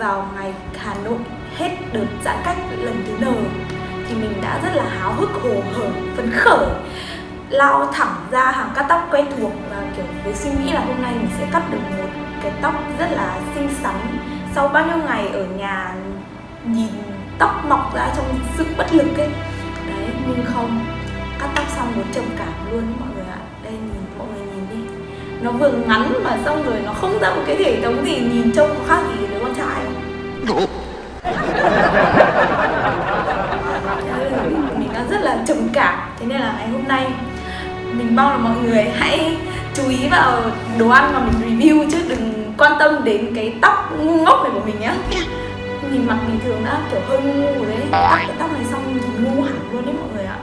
vào ngày Hà Nội hết đợt giãn cách lần thứ N thì mình đã rất là háo hức, hồ hởi, phấn khởi, lao thẳng ra hàng cắt tóc quen thuộc và, kiểu, với suy nghĩ là hôm nay mình sẽ cắt được một cái tóc rất là xinh xắn. Sau bao nhiêu ngày ở nhà nhìn tóc mọc ra trong sự bất lực ấy, đấy, nhưng không, cắt tóc xong muốn trầm cảm luôn mọi người ạ. Đây, nhìn, mọi người nhìn đi. Nó vừa ngắn mà xong rồi nó không ra một cái thể thống gì nhìn trông có khác gì không mình đang rất là trầm cảm thế nên là ngày hôm nay mình mong là mọi người hãy chú ý vào đồ ăn mà mình review chứ đừng quan tâm đến cái tóc ngu ngốc này của mình nhá. Nhìn mặt bình thường đã kiểu hơi ngu ngu đấy. Cắt cái tóc này xong nhìn ngu hẳn luôn đấy mọi người ạ.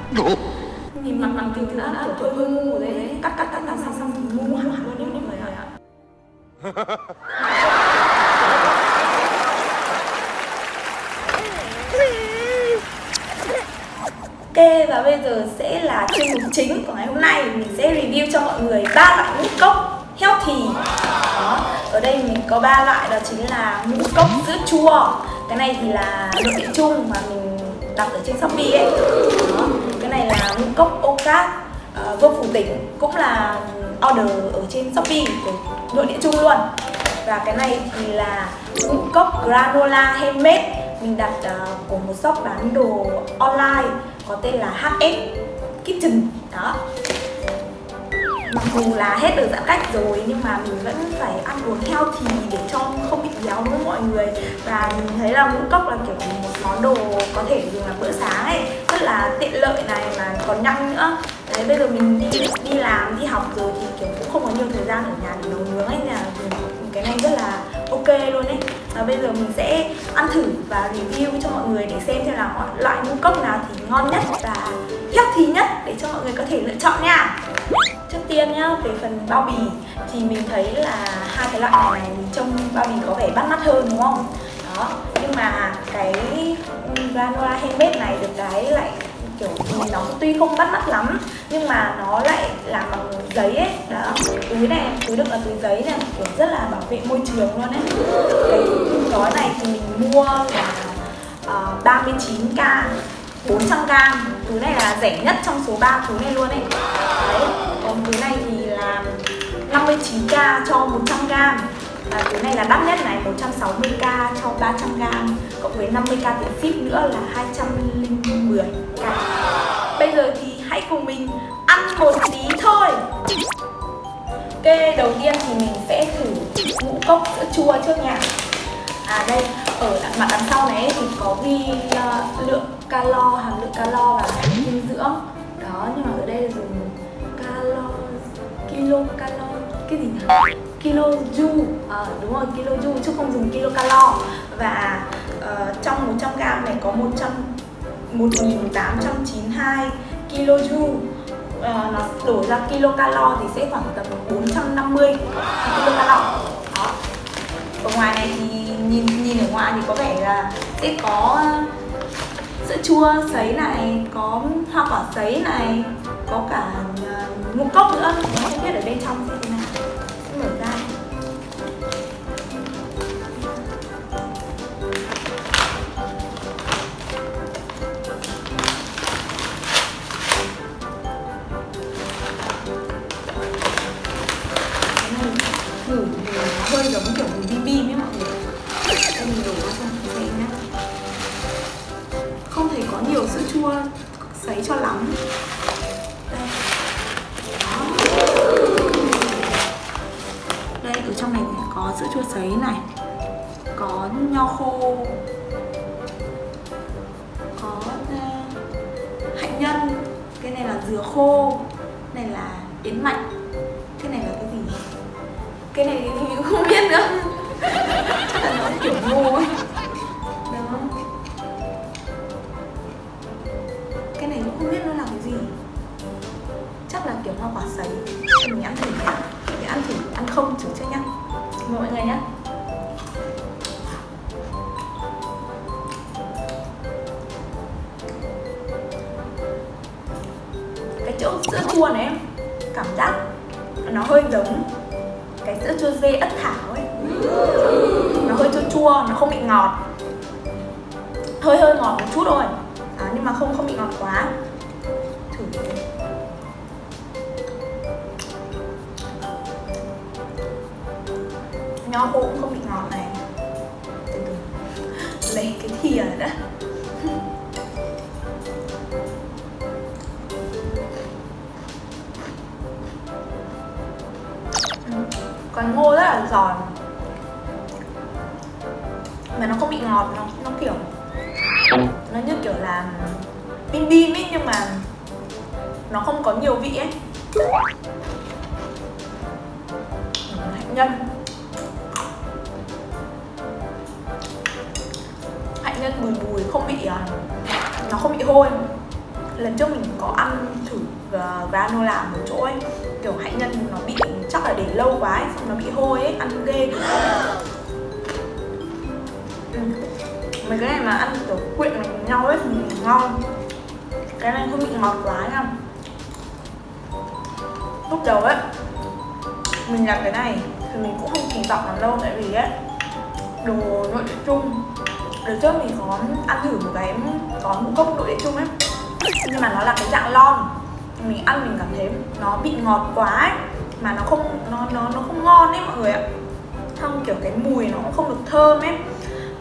Nhìn mặt mặt bình thường đã kiểu hơi ngu rồi đấy. Cắt cắt cắt cắt xong xong nhìn ngu hẳn luôn đấy mọi người ạ Ok và bây giờ sẽ là chuyên mục chính của ngày hôm nay. Mình sẽ review cho mọi người ba loại ngũ cốc healthy. Đó, ở đây mình có ba loại đó chính là ngũ cốc sữa chua. Cái này thì là nội địa chung mà mình đặt ở trên Shopee ấy. Đó, Cái này là ngũ cốc Ocat uh, ờ, vô phủ tỉnh Cũng là order ở trên Shopee của nội địa chung luôn. Và cái này thì là ngũ cốc granola handmade. Mình đặt uh, của một shop bán đồ online có tên là HS Kitchen. Đó. Mặc dù là hết được giãn cách rồi, nhưng mà mình vẫn phải ăn uống healthy để cho không bị béo với mọi người. Và mình thấy là ngũ cốc là kiểu một món đồ có thể dùng làm bữa sáng ấy, rất là tiện lợi này mà còn nhanh nữa. Đấy, bây giờ mình đi đi làm, đi học rồi thì kiểu cũng không có nhiều thời gian ở nhà để nấu nướng ấy là cái này rất là ok luôn ấy và bây giờ mình sẽ ăn thử và review cho mọi người để xem xem là loại ngũ cốc nào thì ngon nhất và healthy nhất để cho mọi người có thể lựa chọn nha. Trước tiên nhá, về phần bao bì thì mình thấy là hai cái loại này trong bao bì có vẻ bắt mắt hơn, đúng không? Đó, nhưng mà cái ừ, granola handmade này được cái lại kiểu nó tuy không bắt mắt lắm nhưng mà nó lại làm bằng giấy ấy. Đó túi này túi đựng là túi giấy này kiểu rất là bảo vệ môi trường luôn ấy. Cái gói này thì mình mua là uh, 39k 400g túi này là rẻ nhất trong số 3 túi này luôn ấy. Đấy còn túi này thì là 59k cho 100g và cái này là đắt nhất này 160k cho 300g cộng với 50k tiền ship nữa là 210k bây giờ thì hãy cùng mình ăn một tí thôi. Ok đầu tiên thì mình sẽ thử ngũ cốc sữa chua trước nha. À đây ở mặt đằng sau này thì có ghi uh, lượng calo hàm lượng calo và dinh dưỡng. Đó nhưng mà ở đây là dùng calo kilo calo cái gì nhỉ? Kiloju à, đúng rồi kiloju chứ không dùng kilocalo và uh, trong 100g này có 100 1892 kiloju uh, nó đổ ra kilocalo thì sẽ khoảng tầm 450 kilocalo đó. Ở ngoài này thì nhìn nhìn ở ngoài thì có vẻ là sẽ có sữa chua sấy này có hoa quả sấy này có cả ờ, ngũ cốc nữa. Không biết ở có ờ, hạnh nhân. Cái này là dừa khô. Này là yến mạch. Cái này là cái gì? Cái này thì mình không biết nữa. Chắc là nó kiểu ngô ấy. Đó cái này cũng không biết nó là cái gì. Chắc là kiểu hoa quả sấy. Mình ăn thử nhá. Mình ăn thử, ăn không, thử trước nhá. Mọi người nhá. Cái chữ sữa chua này em cảm giác nó hơi giống cái sữa chua dê ất thảo ấy. Nó hơi chua chua nó không bị ngọt. Hơi hơi ngọt một chút thôi. À, nhưng mà không không bị ngọt quá. Thử nho khô cũng không bị ngọt này. Lấy cái thìa đó còn ngô rất là giòn. Mà nó không bị ngọt nó nó kiểu nó như kiểu là bim bim ấy nhưng mà nó không có nhiều vị ấy. Hạnh nhân. Hạnh nhân bùi bùi không bị à, nó không bị hôi. Lần trước mình có ăn thử à, granola một chỗ ấy kiểu hạnh nhân nó bị chắc là để lâu quá ấy, xong nó bị hôi ấy ăn ghê. Ừ. mấy cái này mà ăn kiểu quyện này cùng nhau ấy thì ngon. Cái này không bị ngọt quá nha. Lúc đầu ấy mình làm cái này thì mình cũng không kỳ vọng lắm đâu tại vì ấy đồ nội địa chung. Đợt trước mình có ăn thử một cái có ngũ cốc nội địa chung ấy nhưng mà nó là cái dạng lon. Mình ăn mình cảm thấy nó bị ngọt quá ấy mà nó không, nó nó nó không ngon ấy mọi người ạ. Không kiểu cái mùi nó cũng không được thơm ấy,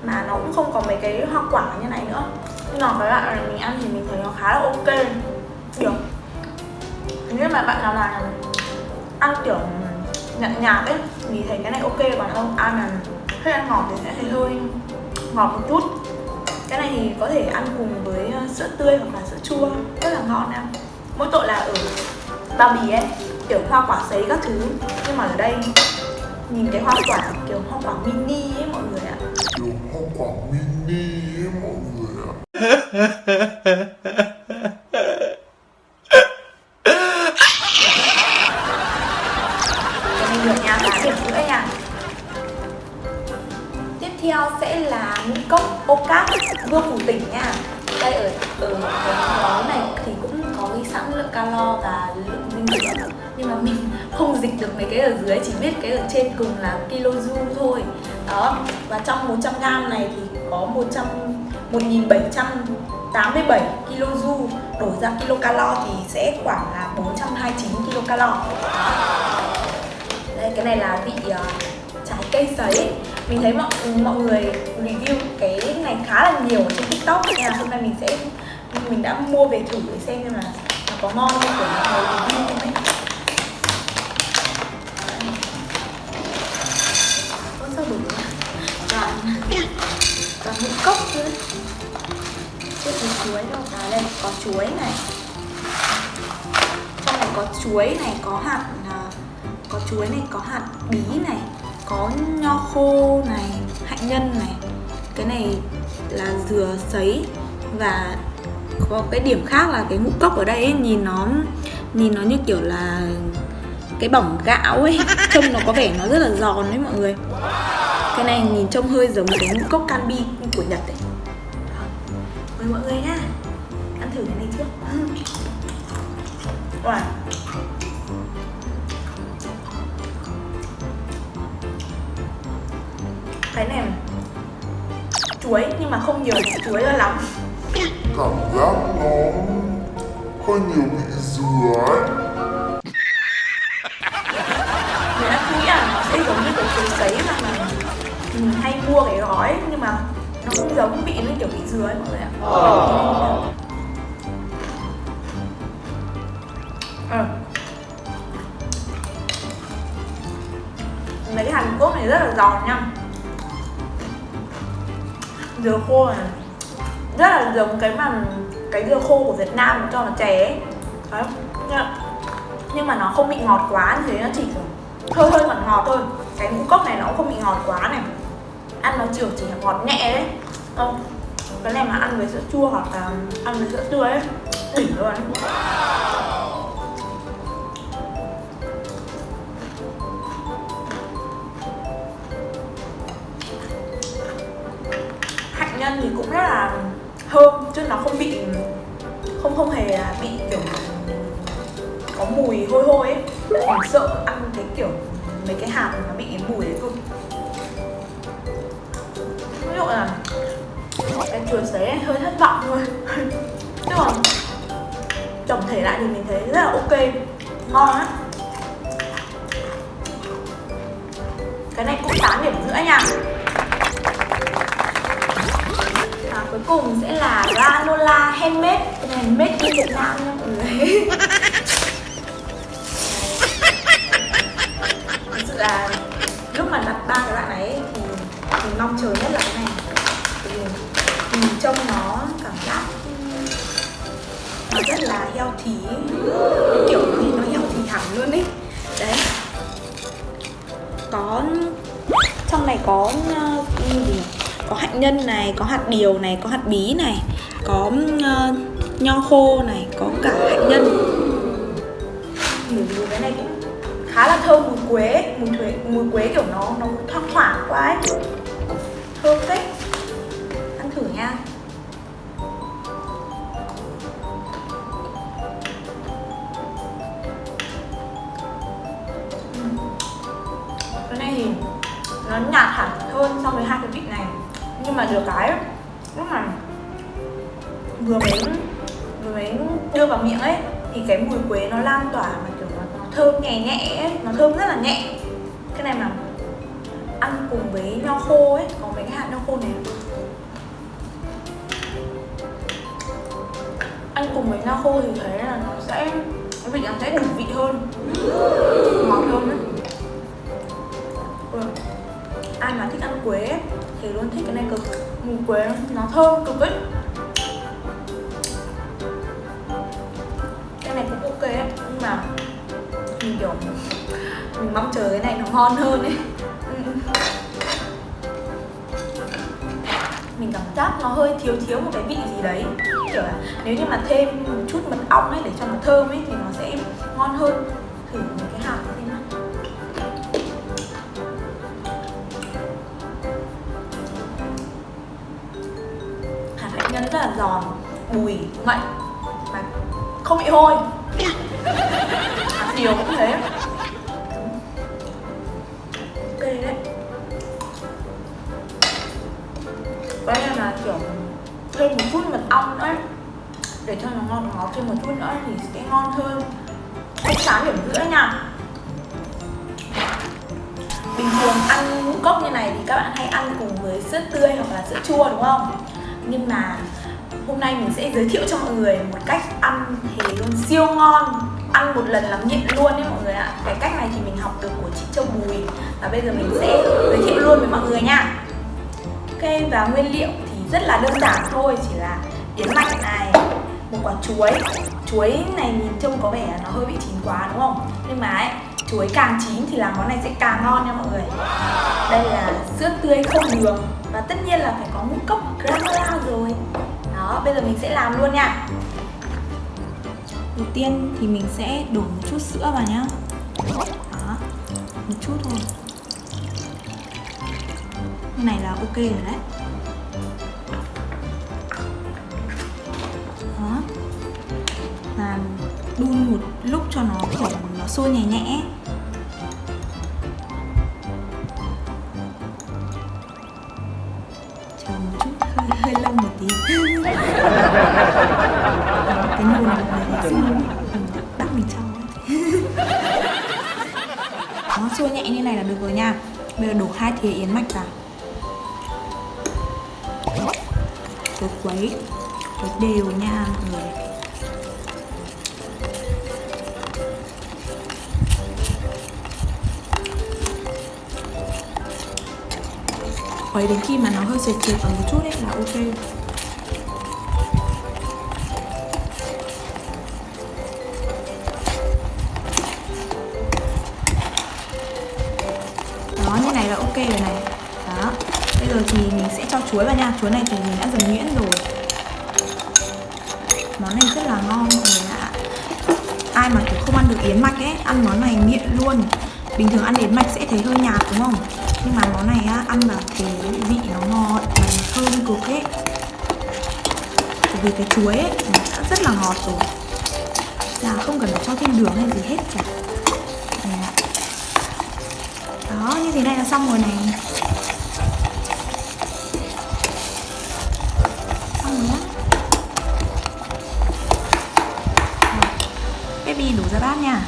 mà nó cũng không có mấy cái hoa quả như này nữa. Nhưng mà với bạn là mình ăn thì mình thấy nó khá là ok. Được. Nếu mà bạn nào là ăn kiểu nhạt nhạt ấy thì thấy cái này ok, còn không ăn là hơi ăn ngọt thì sẽ thấy hơi ngọt một chút. Cái này thì có thể ăn cùng với ờ, sữa tươi hoặc là sữa chua, rất là ngon em mỗi tội là ở bao bì ấy kiểu hoa quả sấy các thứ. Nhưng mà ở đây nhìn cái hoa quả kiểu hoa quả mini ấy mọi người ạ. Kiểu hoa quả mini ấy mọi người ạ. Cho nên được nha, 8 điểm rưỡi nha Tiếp theo sẽ là ngũ cốc ô vương phủ tỉnh nha. Đây ở ở cái món này thì cũng có ghi sẵn lượng calo và lượng dinh dưỡng nhưng mà mình không dịch được mấy cái ở dưới, chỉ biết cái ở trên cùng là kiloju thôi. Đó, và trong 100g này thì có 100 1787 kiloju đổi ra kilocalo thì sẽ khoảng là 429 kilocalo. Đây cái này là vị uh, trái cây sấy. Mình thấy mọi mọi người review cái này khá là nhiều ở trên tiktok nên là hôm nay mình sẽ mình đã mua về thử để xem xem là nó có ngon không của mọi cốc chứ. Chưa thấy chuối đâu. À đây có chuối này. Trong này có chuối này có hạt à, có chuối này có hạt bí này có nho khô này hạnh nhân này. Cái này là dừa sấy và có cái điểm khác là cái ngũ cốc ở đây ấy, nhìn nó nhìn nó như kiểu là cái bỏng gạo ấy trông nó có vẻ nó rất là giòn đấy mọi người cái này nhìn trông hơi giống cái ngũ cốc canby của nhật ấy mời mọi người nha. Ăn thử cái này trước. Wow. cái này chuối nhưng mà không nhiều chuối cho lắm. Cảm giác nó hơi nhiều vị dừa ấy. Mình đã nghĩ là nó sẽ giống như kiểu chuối sấy mà mà mình hay mua cái gói nhưng mà nó không giống vị nó kiểu vị dừa ấy mọi người ạ. Ừ. mấy cái hàn quốc này rất là giòn nha. Dừa khô này. Rất là giống cái mà cái dừa khô của Việt Nam cho nó chè ấy. Đấy. nhưng mà nó không bị ngọt quá như thế nó chỉ hơi hơi ngọt ngọt thôi. Cái ngũ cốc này nó cũng không bị ngọt quá này ăn nó chiều chỉ ngọt nhẹ đấy. Không, cái này mà ăn với sữa chua hoặc là ăn với sữa tươi ấy đỉnh luôn. Hạnh nhân thì cũng rất là thơm, chứ nó không bị, không không hề bị kiểu có mùi hôi hôi ấy. Mình sợ ăn cái kiểu mấy cái hạt nó bị mùi đấy thôi ví dụ là cái chuột sấy này hơi thất vọng thôi. Chứ còn tổng thể lại thì mình thấy rất là ok ngon á. Cái này cũng 8 điểm rưỡi nha. Và cuối cùng sẽ là granola handmade. Cái này made in Việt Nam nha mọi người. Thực sự là lúc mà đặt ba cái loại này ấy, thì mình mong chờ nhất là cái này trông nó cảm giác nó rất là healthy thí kiểu như nó healthy hẳn luôn ấy. Đấy. Có trong này có ờ, gì có hạnh nhân này có hạt điều này có hạt bí này có uh, nho khô này có cả hạnh nhân. Mùi cái này cũng khá là thơm mùi quế mùi quế mùi quế kiểu nó nó thoang thoảng quá ấy. Thơm phết. Nhưng mà được cái lúc mà vừa mới vừa mới đưa vào miệng ấy thì cái mùi quế nó lan tỏa mà kiểu nó, nó thơm nhẹ nhẹ ấy nó thơm rất là nhẹ. Cái này mà ăn cùng với nho khô ấy có mấy cái hạt nho khô này. Ăn cùng với nho khô thì thấy là nó sẽ cái vị nó sẽ đủ vị hơn. Ngọt hơn ấy ai mà thích ăn quế thì luôn thích cái này cực. Mùi quế nó thơm cực ấy. Cái này cũng ok ấy, nhưng mà mình, kiểu, mình mong chờ cái này nó ngon hơn ấy. Ừ. Mình cảm giác nó hơi thiếu thiếu một cái vị gì đấy. Kiểu là nếu như mà thêm một chút mật ong ấy để cho nó thơm ấy, thì nó sẽ ngon hơn thử một cái hạt. Rất là giòn bùi ngậy mà không bị hôi. Hạt điều cũng thế. Ok đấy. Đây là, kiểu, thêm một chút mật ong nữa. Để cho nó ngọt ngọt thêm một chút nữa thì sẽ ngon hơn. Cách sáng điểm giữa nha. Bình thường ăn ngũ cốc như này thì các bạn hay ăn cùng với sữa tươi hoặc là sữa chua, đúng không? Nhưng mà hôm nay mình sẽ giới thiệu cho mọi người một cách ăn thì luôn siêu ngon. Ăn một lần là nghiện luôn đấy mọi người ạ. Cái cách này thì mình học được của chị Châu Bùi và bây giờ mình sẽ giới thiệu luôn với mọi người nha. Ok, và nguyên liệu thì rất là đơn giản thôi, chỉ là yến mạch này, một quả chuối. Chuối này nhìn trông có vẻ nó hơi bị chín quá đúng không? Nhưng mà ấy, chuối càng chín thì làm món này sẽ càng ngon nha mọi người. Đây là sữa tươi không đường. Và tất nhiên là phải có ngũ cốc granola rồi đó, bây giờ mình sẽ làm luôn nha. Đầu tiên thì mình sẽ đổ một chút sữa vào nhá. Đó, một chút thôi. Cái này là ok rồi đấy. Đó. Làm đun một lúc cho nó, kiểu, nó sôi nhẹ nhẹ. Cái nồi này là xin đắp mình cho nó sôi nhẹ như này là được rồi nha. Bây giờ đổ hai thìa yến mạch vào. Rồi quấy quấy đều nha mọi người. Quấy đến khi mà nó hơi sệt sệt ở một chút ấy là ok. Ok rồi này. Đó. Bây giờ thì mình sẽ cho chuối vào nha. Chuối này thì mình đã dần nhuyễn rồi. Món này rất là ngon, mọi người ạ. Ai mà kiểu không ăn được yến mạch ấy, ăn món này nghiện luôn. Bình thường ăn yến mạch sẽ thấy hơi nhạt, đúng không? Nhưng mà món này á, ăn vào thì vị nó ngọt, mà nó thơm cực ấy. Bởi vì cái chuối ấy, nó đã rất là ngọt rồi. Là không cần phải cho thêm đường hay gì hết cả Đây ạ. đó như thế này là xong rồi này. Xong rồi nhá. Baby đổ ra bát nha.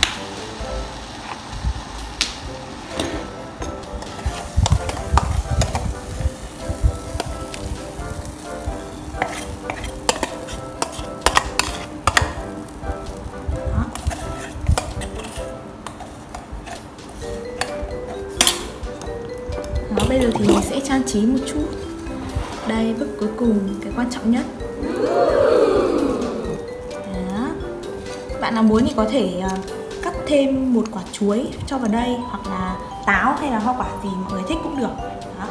Trí một chút. Đây, bước cuối cùng, cái quan trọng nhất. Đó. Bạn nào muốn thì có thể ờ, cắt thêm một quả chuối cho vào đây Hoặc là táo hay là hoa quả gì mọi người thích cũng được. Đó.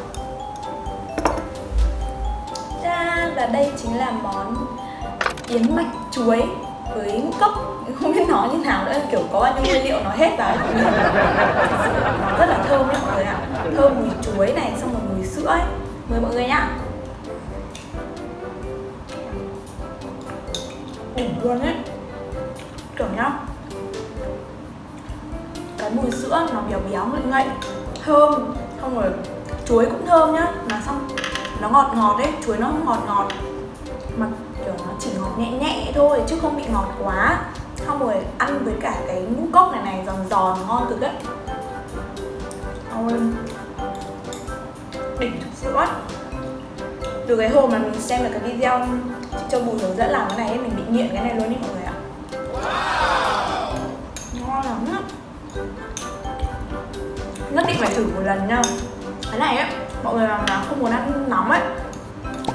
Cha, và đây chính là món yến mạch chuối với ngũ cốc. Không biết nói như nào nữa kiểu có bao nhiêu nguyên liệu nó hết vào. Nó rất là thơm nhá mọi người ạ. Thơm mùi chuối này xong rồi mùi sữa ấy. Mời mọi người nhá. Đỉnh luôn ấy kiểu nhá. Cái mùi sữa nó béo béo ngậy ngậy, thơm. Xong rồi chuối cũng thơm nhá. Mà xong, nó ngọt ngọt ấy, chuối nó ngọt ngọt. Mà kiểu nó chỉ ngọt nhẹ nhẹ thôi, chứ không bị ngọt quá. Xong rồi ăn với cả cái ngũ cốc này này, giòn giòn, ngon cực đấy. Ôi đỉnh thực sự quá từ cái hôm mà mình xem được cái video chị Châu Bùi hướng dẫn làm cái này ấy, mình bị nghiện cái này luôn đi mọi người ạ. Ngon lắm á. Nhất định phải thử một lần nha. Cái này ấy mọi người mà nào không muốn ăn nóng ấy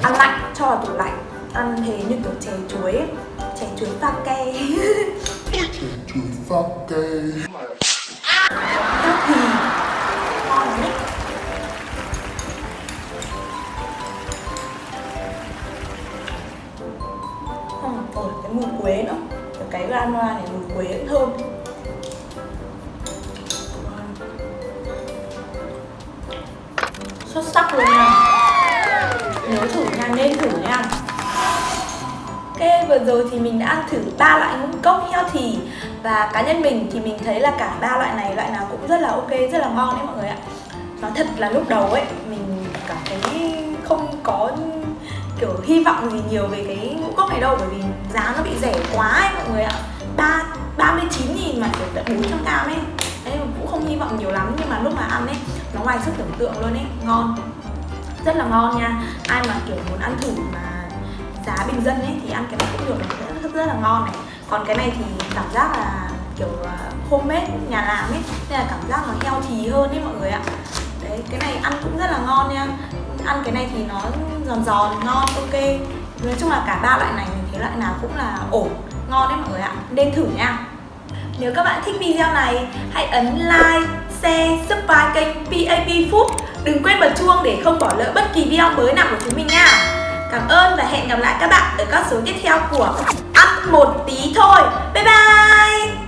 ăn lạnh cho vào tủ lạnh. Ăn thế như kiểu chè chuối ấy. chè chuối pha ke Chè chuối pha cây rồi thì mình đã ăn thử ba loại ngũ cốc healthy. Và cá nhân mình thì mình thấy là cả ba loại này loại nào cũng rất là ok, rất là ngon đấy mọi người ạ. Nói thật là lúc đầu ấy, mình cảm thấy không có kiểu hy vọng gì nhiều về cái ngũ cốc này đâu Bởi vì giá nó bị rẻ quá ấy mọi người ạ. Ba 39 nghìn mà kiểu tận 400 gram ấy. Đấy mà cũng không hy vọng nhiều lắm nhưng mà lúc mà ăn ấy nó ngoài sức tưởng tượng luôn ấy, ngon. Rất là ngon nha. Ai mà kiểu muốn ăn thử mà giá bình dân ấy thì ăn cái này cũng được rất, rất, rất là ngon này. Còn cái này thì cảm giác là kiểu à, homemade nhà làm ấy nên là cảm giác nó heo thì hơn ấy mọi người ạ. Đấy cái này ăn cũng rất là ngon nha. Ăn cái này thì nó giòn giòn ngon ok. Nói chung là cả ba loại này mình thấy loại nào cũng là ổn ngon đấy mọi người ạ. Nên thử nha. Nếu các bạn thích video này hãy ấn like share subscribe kênh PAP Food. Đừng quên bật chuông để không bỏ lỡ bất kỳ video mới nào của chúng mình nha. Cảm ơn và hẹn gặp lại các bạn ở các số tiếp theo của Ăn một tí thôi. Bye bye!